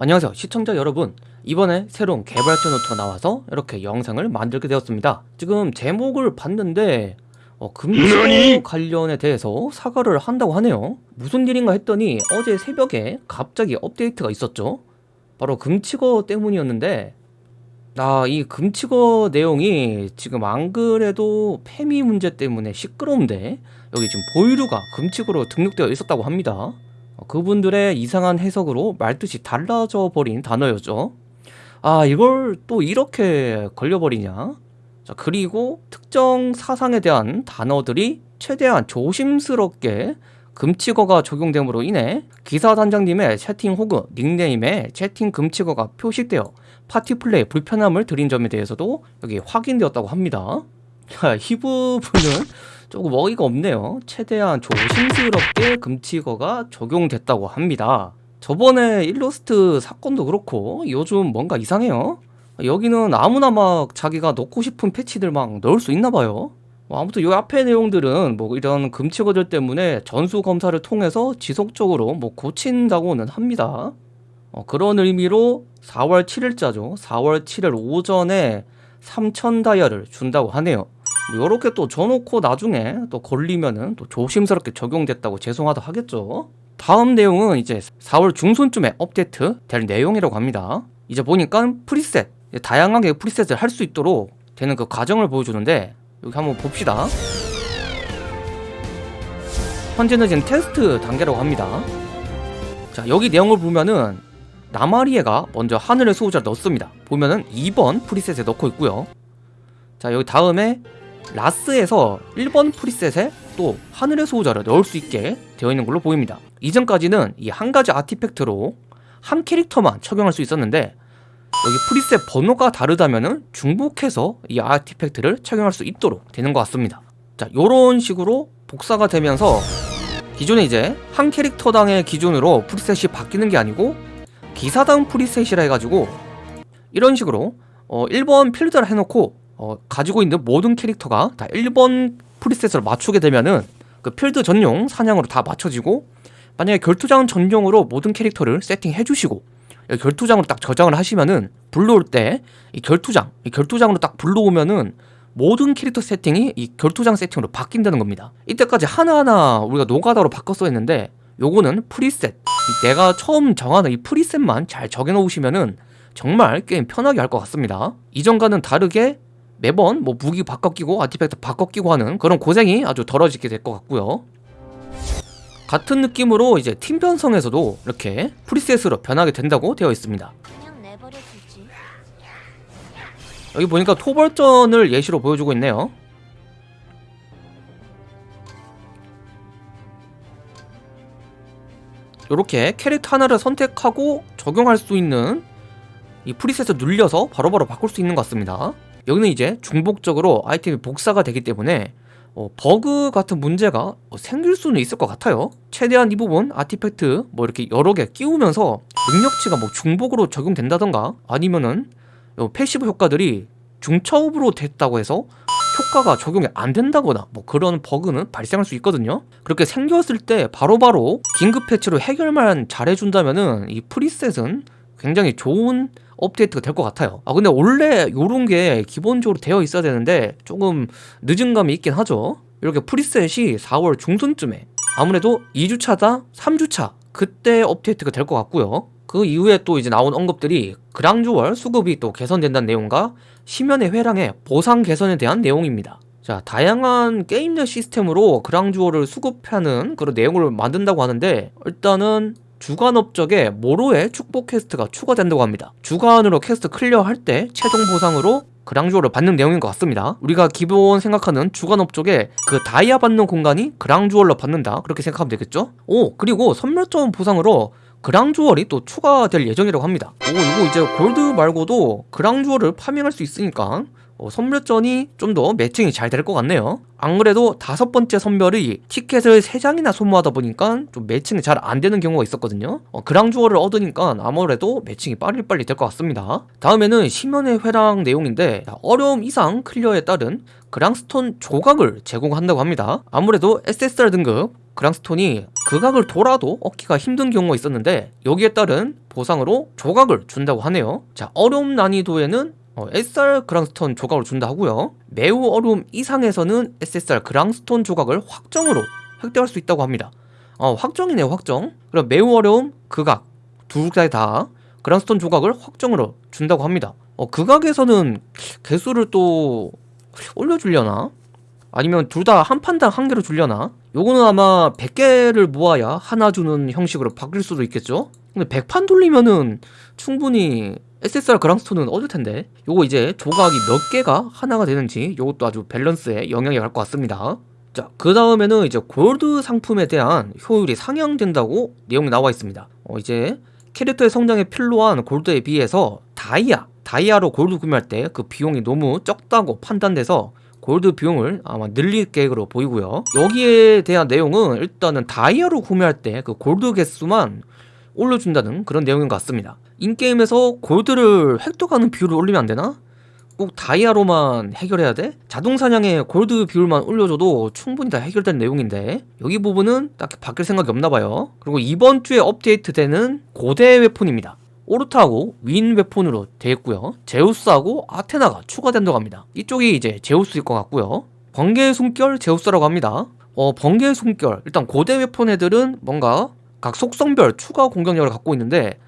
안녕하세요 시청자 여러분. 이번에 새로운 개발자 노트가 나와서 이렇게 영상을 만들게 되었습니다. 지금 제목을 봤는데 어, 금치고 관련에 대해서 사과를 한다고 하네요. 무슨 일인가 했더니 어제 새벽에 갑자기 업데이트가 있었죠. 바로 금치거 때문이었는데 아, 이 금치거 내용이 지금 안 그래도 페미 문제 때문에 시끄러운데 여기 지금 보이류가 금치거로 등록되어 있었다고 합니다. 어, 그분들의 이상한 해석으로 말뜻이 달라져 버린 단어였죠. 아 이걸 또 이렇게 걸려버리냐? 자 그리고 특정 사상에 대한 단어들이 최대한 조심스럽게 금치거가 적용됨으로 인해 기사 단장님의 채팅 혹은 닉네임에 채팅 금치거가 표식되어 파티 플레이 불편함을 드린 점에 대해서도 여기 확인되었다고 합니다. 자, 이 부분은 조금 어이가 없네요. 최대한 조심스럽게 금치거가 적용됐다고 합니다. 저번에 일러스트 사건도 그렇고 요즘 뭔가 이상해요. 여기는 아무나 막 자기가 넣고 싶은 패치들 막 넣을 수 있나 봐요. 뭐 아무튼 요 앞에 내용들은 뭐 이런 금치거들 때문에 전수 검사를 통해서 지속적으로 뭐 고친다고는 합니다. 어, 그런 의미로 4월 7일자죠. 4월 7일 오전에 3천 다이아를 준다고 하네요 뭐 요렇게 또 줘놓고 나중에 또 걸리면은 또 조심스럽게 적용됐다고 죄송하다 하겠죠. 다음 내용은 이제 4월 중순쯤에 업데이트 될 내용이라고 합니다. 이제 보니까 preset 다양하게 preset을 할 수 있도록 되는 그 과정을 보여주는데 여기 한번 봅시다. 현재는 지금 테스트 단계라고 합니다. 자 여기 내용을 보면은 나마리에가 먼저 하늘의 수호자를 넣습니다. 보면은 2번 프리셋에 넣고 있고요. 자 여기 다음에 라스에서 1번 프리셋에 또 하늘의 수호자를 넣을 수 있게 되어 있는 걸로 보입니다. 이전까지는 이 한 가지 아티팩트로 한 캐릭터만 적용할 수 있었는데 여기 프리셋 번호가 다르다면 중복해서 이 아티팩트를 착용할 수 있도록 되는 것 같습니다. 자 요런 식으로 복사가 되면서 기존에 이제 한 캐릭터당의 기준으로 preset이 바뀌는 게 아니고 기사단 preset이라 해가지고 이런 식으로 어 1번 필드를 해놓고 어 가지고 있는 모든 캐릭터가 다 1번 preset을 맞추게 되면은 그 필드 전용 사냥으로 다 맞춰지고 만약에 결투장 전용으로 모든 캐릭터를 세팅해 주시고 결투장으로 딱 저장을 하시면은 불러올 때 이 결투장 이 결투장으로 딱 불러오면은 모든 캐릭터 세팅이 이 결투장 세팅으로 바뀐다는 겁니다. 이때까지 하나하나 우리가 노가다로 바꿔서 했는데 요거는 preset. 내가 처음 정하는 이 preset만 잘 정해 놓으시면은 정말 게임 편하게 할 것 같습니다. 이전과는 다르게 매번 뭐 무기 바꿔 끼고 artifact 바꿔 끼고 하는 그런 고생이 아주 덜어지게 될 것 같고요. 같은 느낌으로 이제 팀 편성에서도 이렇게 preset으로 변하게 된다고 되어 있습니다. 여기 보니까 토벌전을 예시로 보여주고 있네요. 이렇게 캐릭터 하나를 선택하고 적용할 수 있는 이 preset을 눌려서 바로바로 바꿀 수 있는 것 같습니다 여기는 이제 중복적으로 아이템이 복사가 되기 때문에 어, 버그 같은 문제가 어, 생길 수는 있을 것 같아요. 최대한 이 부분 artifact 뭐 이렇게 여러 개 끼우면서 능력치가 뭐 중복으로 적용된다던가 아니면은 요 passive 효과들이 중첩으로 됐다고 해서 효과가 적용이 안 된다거나 뭐 그런 버그는 발생할 수 있거든요. 그렇게 생겼을 때 바로바로 긴급 패치로 해결만 잘해준다면은 이 preset은 굉장히 좋은 업데이트가 될 것 같아요. 아 근데 원래 요런 게 기본적으로 되어 있어야 되는데 조금 늦은 감이 있긴 하죠. 이렇게 preset이 4월 중순쯤에 아무래도 2주차다 3주차 그때 업데이트가 될 것 같고요. 그 이후에 또 이제 나온 언급들이 그랑주얼 수급이 또 개선된다는 내용과 심연의 회랑의 보상 개선에 대한 내용입니다. 자 다양한 게임 내 시스템으로 그랑주얼을 수급하는 그런 내용을 만든다고 하는데 일단은 주간 업적에 모로의 축복 quest가 추가된다고 합니다. 주간으로 quest clear할 때 최종 보상으로 그랑주얼을 받는 내용인 것 같습니다. 우리가 기본 생각하는 주간 업적에 그 다이아 받는 공간이 그랑주얼로 받는다. 그렇게 생각하면 되겠죠? 오 그리고 선멸점 보상으로 그랑주얼이 또 추가될 예정이라고 합니다. 오 이거 이제 골드 말고도 그랑주얼을 파밍할 수 있으니까 어, 선멸전이 좀 더 매칭이 잘 될 것 같네요. 안 그래도 다섯 번째 선별이 티켓을 세장이나 소모하다 보니까 좀 매칭이 잘 안 되는 경우가 있었거든요. 어, 그랑주어를 얻으니까 아무래도 매칭이 빨리빨리 될 것 같습니다. 다음에는 심연의 회랑 내용인데 어려움 이상 클리어에 따른 그랑스톤 조각을 제공한다고 합니다. 아무래도 SSR 등급 그랑스톤이 극악을 돌아도 얻기가 힘든 경우가 있었는데 여기에 따른 보상으로 조각을 준다고 하네요. 자 어려움 난이도에는 어, SR 그랑스톤 조각을 준다 하고요 매우 어려움 이상에서는 SSR 그랑스톤 조각을 확정으로 획득할 수 있다고 합니다 어 확정이네요 확정 그럼 매우 어려움 극악 두 개다 그랑스톤 조각을 확정으로 준다고 합니다 어 극악에서는 개수를 또 올려주려나? 아니면 둘 다 한 판당 한 개로 줄려나? 요거는 아마 100개를 모아야 하나 주는 형식으로 바뀔 수도 있겠죠? 근데 100판 돌리면은 충분히 SSR 그랑스톤은 얻을 텐데 요거 이제 조각이 몇 개가 하나가 되는지 요것도 아주 밸런스에 영향이 갈 것 같습니다 자, 그 다음에는 이제 골드 상품에 대한 효율이 상향된다고 내용이 나와 있습니다. 어, 이제 캐릭터의 성장에 필요한 골드에 비해서 다이아, 다이아로 골드 구매할 때 그 비용이 너무 적다고 판단돼서 골드 비용을 아마 늘릴 계획으로 보이고요. 여기에 대한 내용은 일단은 다이아로 구매할 때 그 골드 개수만 올려준다는 그런 내용인 것 같습니다. in-game에서 골드를 획득하는 비율을 올리면 안 되나? 꼭 다이아로만 해결해야 돼? 자동 사냥에 골드 비율만 올려줘도 충분히 다 해결된 내용인데 여기 부분은 딱히 바뀔 생각이 없나 봐요. 그리고 이번 주에 업데이트되는 고대 weapon입니다. 오르타하고 윈 웨폰으로 되어 있고요. 제우스하고 아테나가 추가된다고 합니다. 이쪽이 이제 제우스일 것 같고요. 번개의 숨결 제우스라고 합니다. 어 번개의 숨결. 일단 고대 웨폰 애들은 뭔가 각 속성별 추가 공격력을 갖고 있는데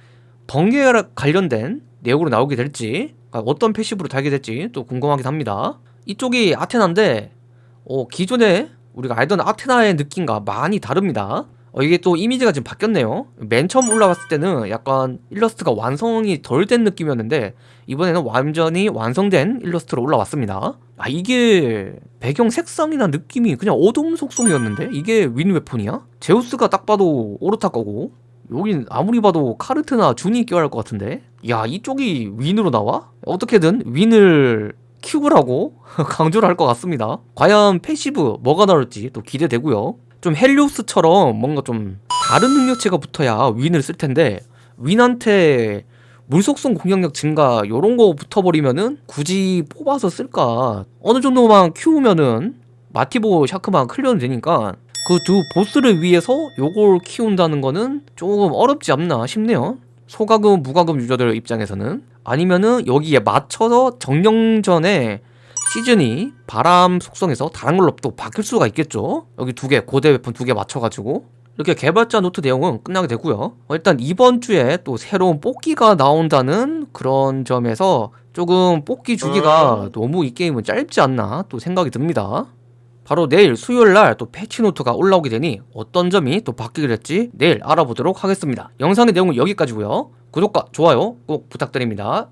번개에 관련된 내용으로 나오게 될지 아, 어떤 패시브로 달게 될지 또 궁금하긴 합니다. 이쪽이 아테나인데 어, 기존에 우리가 알던 아테나의 느낌과 많이 다릅니다 어, 이게 또 이미지가 지금 바뀌었네요. 맨 처음 올라왔을 때는 약간 일러스트가 완성이 덜 된 느낌이었는데 이번에는 완전히 완성된 일러스트로 올라왔습니다. 아 이게 배경 색상이나 느낌이 그냥 어둠 속성이었는데? 이게 윈 weapon이야? 제우스가 딱 봐도 오르타 거고 여긴 아무리 봐도 카르트나 준이 껴야 할 것 같은데? 야 이쪽이 윈으로 나와? 어떻게든 윈을 키우라고 강조를 할 것 같습니다. 과연 passive 뭐가 나올지 또 기대되고요 좀 헬리오스처럼 뭔가 좀 다른 능력치가 붙어야 윈을 쓸 텐데 윈한테 물속성 공격력 증가 요런 거 붙어버리면은 굳이 뽑아서 쓸까? 어느 정도만 키우면은 마티보 샤크만 클리어는 되니까 그 두 보스를 위해서 요걸 키운다는 거는 조금 어렵지 않나 싶네요. 소가금 무가금 유저들 입장에서는 아니면은 여기에 맞춰서 정령전에 시즌이 바람 속성에서 다른 걸로 또 바뀔 수가 있겠죠? 여기 두 개 고대 weapon 두 개 맞춰가지고. 이렇게 개발자 노트 내용은 끝나게 되고요. 어, 일단 이번 주에 또 새로운 뽑기가 나온다는 그런 점에서 조금 뽑기 주기가 너무 이 게임은 짧지 않나 또 생각이 듭니다. 바로 내일 수요일날 또 패치 노트가 올라오게 되니 어떤 점이 또 바뀌게 될지 내일 알아보도록 하겠습니다. 영상의 내용은 여기까지고요. 구독과 좋아요 꼭 부탁드립니다